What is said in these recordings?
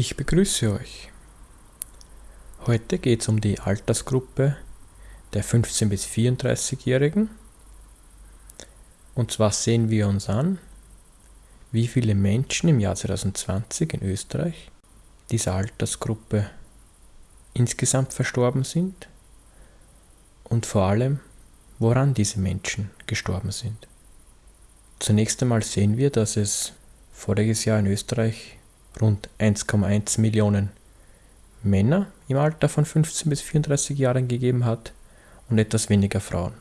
Ich begrüße euch. Heute geht es um die Altersgruppe der 15- bis 34-Jährigen. Und zwar sehen wir uns an, wie viele Menschen im Jahr 2020 in Österreich dieser Altersgruppe insgesamt verstorben sind und vor allem, woran diese Menschen gestorben sind. Zunächst einmal sehen wir, dass es voriges Jahr in Österreich rund 1,1 Millionen Männer im Alter von 15 bis 34 Jahren gegeben hat und etwas weniger Frauen.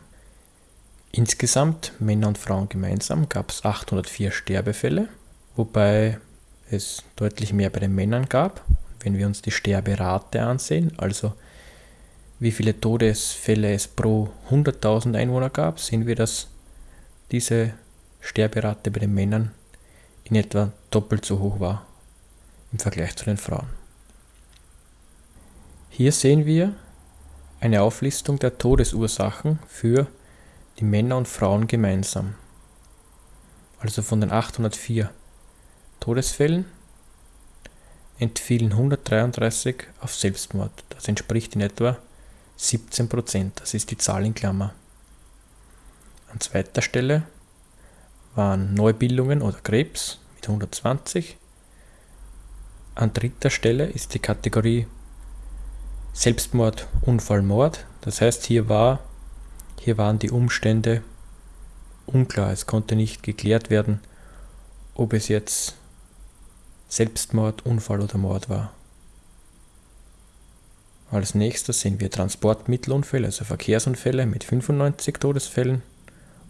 Insgesamt, Männer und Frauen gemeinsam, gab es 804 Sterbefälle, wobei es deutlich mehr bei den Männern gab. Wenn wir uns die Sterberate ansehen, also wie viele Todesfälle es pro 100.000 Einwohner gab, sehen wir, dass diese Sterberate bei den Männern in etwa doppelt so hoch war im Vergleich zu den Frauen. Hier sehen wir eine Auflistung der Todesursachen für die Männer und Frauen gemeinsam. Also von den 804 Todesfällen entfielen 133 auf Selbstmord. Das entspricht in etwa 17 Prozent. Das ist die Zahl in Klammer. An zweiter Stelle waren Neubildungen oder Krebs mit 120. An dritter Stelle ist die Kategorie Selbstmord, Unfall, Mord. Das heißt, hier, war, hier waren die Umstände unklar. Es konnte nicht geklärt werden, ob es jetzt Selbstmord, Unfall oder Mord war. Als nächstes sehen wir Transportmittelunfälle, also Verkehrsunfälle mit 95 Todesfällen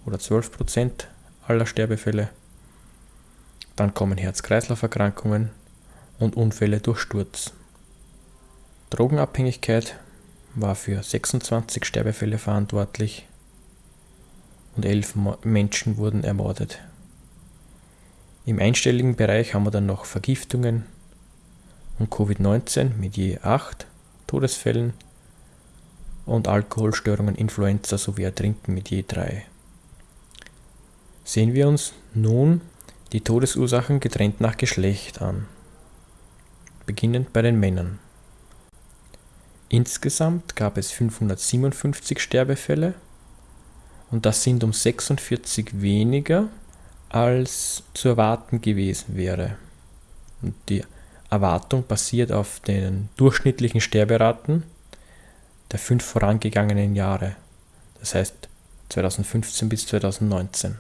oder 12 Prozent aller Sterbefälle. Dann kommen Herz-Kreislauf-Erkrankungen und Unfälle durch Sturz. Drogenabhängigkeit war für 26 Sterbefälle verantwortlich und elf Menschen wurden ermordet. Im einstelligen Bereich haben wir dann noch Vergiftungen und Covid-19 mit je 8 Todesfällen und Alkoholstörungen, Influenza sowie Ertrinken mit je 3. Sehen wir uns nun die Todesursachen getrennt nach Geschlecht an, beginnend bei den Männern. Insgesamt gab es 557 Sterbefälle und das sind um 46 weniger als zu erwarten gewesen wäre. Und die Erwartung basiert auf den durchschnittlichen Sterberaten der fünf vorangegangenen Jahre, das heißt 2015 bis 2019.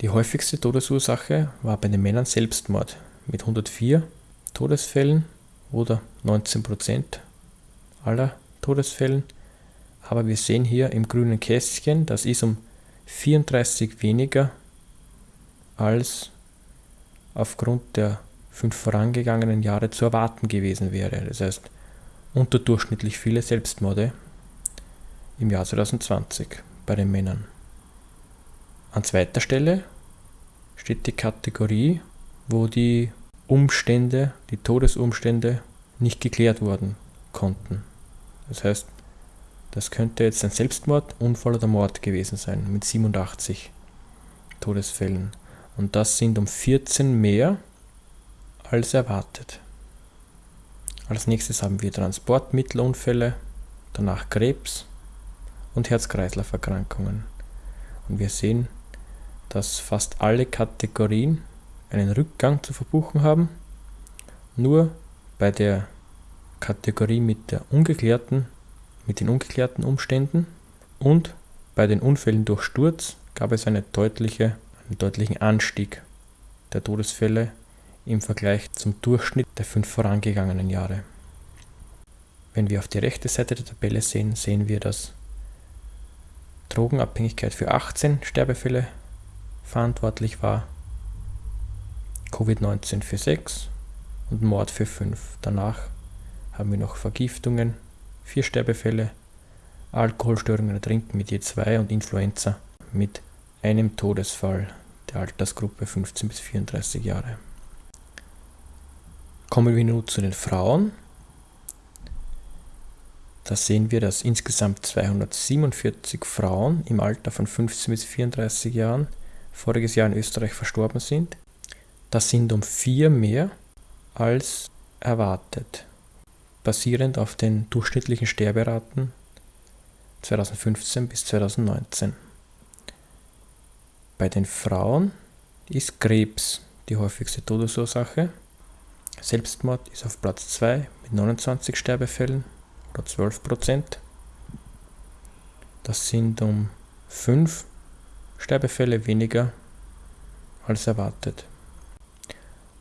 Die häufigste Todesursache war bei den Männern Selbstmord mit 104 Todesfällen oder 19% aller Todesfällen. Aber wir sehen hier im grünen Kästchen, das ist um 34 weniger als aufgrund der fünf vorangegangenen Jahre zu erwarten gewesen wäre. Das heißt, unterdurchschnittlich viele Selbstmorde im Jahr 2020 bei den Männern. An zweiter Stelle steht die Kategorie, wo die Umstände, die Todesumstände nicht geklärt worden konnten. Das heißt, das könnte jetzt ein Selbstmord, Unfall oder Mord gewesen sein mit 87 Todesfällen. Und das sind um 14 mehr als erwartet. Als nächstes haben wir Transportmittelunfälle, danach Krebs und Herz-Kreislauf-Erkrankungen. Und wir sehen, dass fast alle Kategorien einen Rückgang zu verbuchen haben. Nur bei der Kategorie mit, der ungeklärten, mit den ungeklärten Umständen und bei den Unfällen durch Sturz gab es eine deutliche, einen deutlichen Anstieg der Todesfälle im Vergleich zum Durchschnitt der fünf vorangegangenen Jahre. Wenn wir auf die rechte Seite der Tabelle sehen, sehen wir, dass Drogenabhängigkeit für 18 Sterbefälle verantwortlich war Covid-19 für 6 und Mord für 5. Danach haben wir noch Vergiftungen, 4 Sterbefälle, Alkoholstörungen, Ertrinken mit je 2 und Influenza mit einem Todesfall der Altersgruppe 15 bis 34 Jahre. Kommen wir nun zu den Frauen. Da sehen wir, dass insgesamt 247 Frauen im Alter von 15 bis 34 Jahren voriges Jahr in Österreich verstorben sind. Das sind um vier mehr als erwartet, basierend auf den durchschnittlichen Sterberaten 2015 bis 2019. Bei den Frauen ist Krebs die häufigste Todesursache. Selbstmord ist auf Platz 2 mit 29 Sterbefällen oder 12 Prozent. Das sind um 5 Sterbefälle weniger als erwartet.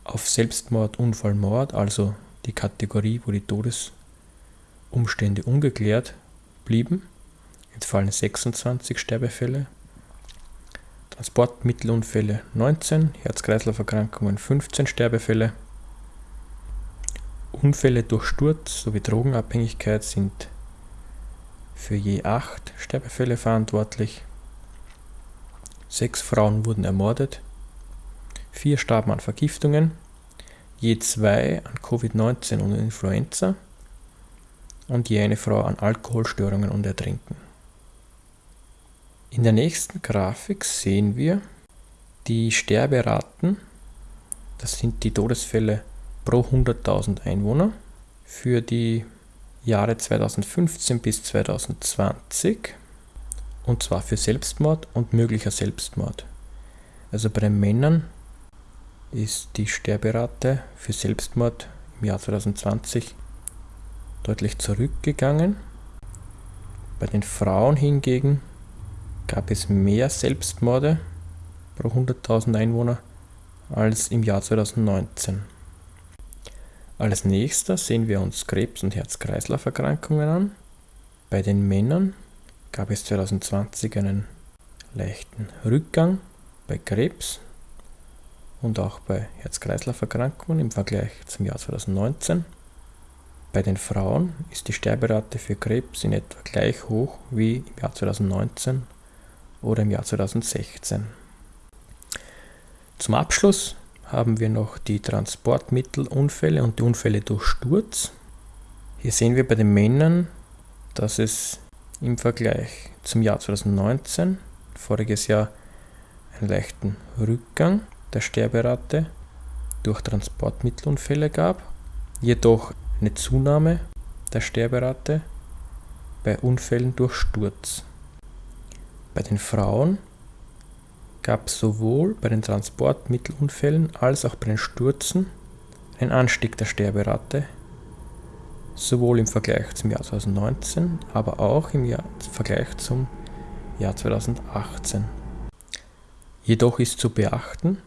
Auf Selbstmord, Unfall, Mord, also die Kategorie, wo die Todesumstände ungeklärt blieben, entfallen 26 Sterbefälle. Transportmittelunfälle 19, Herz-Kreislauf-Erkrankungen 15 Sterbefälle. Unfälle durch Sturz sowie Drogenabhängigkeit sind für je 8 Sterbefälle verantwortlich. Sechs Frauen wurden ermordet, vier starben an Vergiftungen, je zwei an Covid-19 und Influenza und je eine Frau an Alkoholstörungen und Ertrinken. In der nächsten Grafik sehen wir die Sterberaten, das sind die Todesfälle pro 100.000 Einwohner für die Jahre 2015 bis 2020 und zwar für Selbstmord und möglicher Selbstmord. Also bei den Männern ist die Sterberate für Selbstmord im Jahr 2020 deutlich zurückgegangen. Bei den Frauen hingegen gab es mehr Selbstmorde pro 100.000 Einwohner als im Jahr 2019. Als nächster sehen wir uns Krebs- und Herz-Kreislauf-Erkrankungen an. Bei den Männern gab es 2020 einen leichten Rückgang bei Krebs und auch bei Herz-Kreislauf-Erkrankungen im Vergleich zum Jahr 2019. Bei den Frauen ist die Sterberate für Krebs in etwa gleich hoch wie im Jahr 2019 oder im Jahr 2016. Zum Abschluss haben wir noch die Transportmittelunfälle und die Unfälle durch Sturz. Hier sehen wir bei den Männern, dass es im Vergleich zum Jahr 2019, voriges Jahr, einen leichten Rückgang der Sterberate durch Transportmittelunfälle gab, jedoch eine Zunahme der Sterberate bei Unfällen durch Sturz. Bei den Frauen gab es sowohl bei den Transportmittelunfällen als auch bei den Stürzen einen Anstieg der Sterberate, sowohl im Vergleich zum Jahr 2019, aber auch im Jahr, im Vergleich zum Jahr 2018. Jedoch ist zu beachten,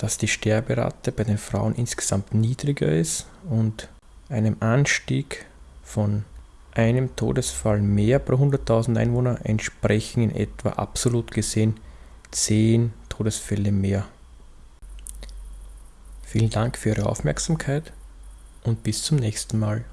dass die Sterberate bei den Frauen insgesamt niedriger ist und einem Anstieg von einem Todesfall mehr pro 100.000 Einwohner entsprechen in etwa absolut gesehen 10 Todesfälle mehr. Vielen Dank für Ihre Aufmerksamkeit und bis zum nächsten Mal.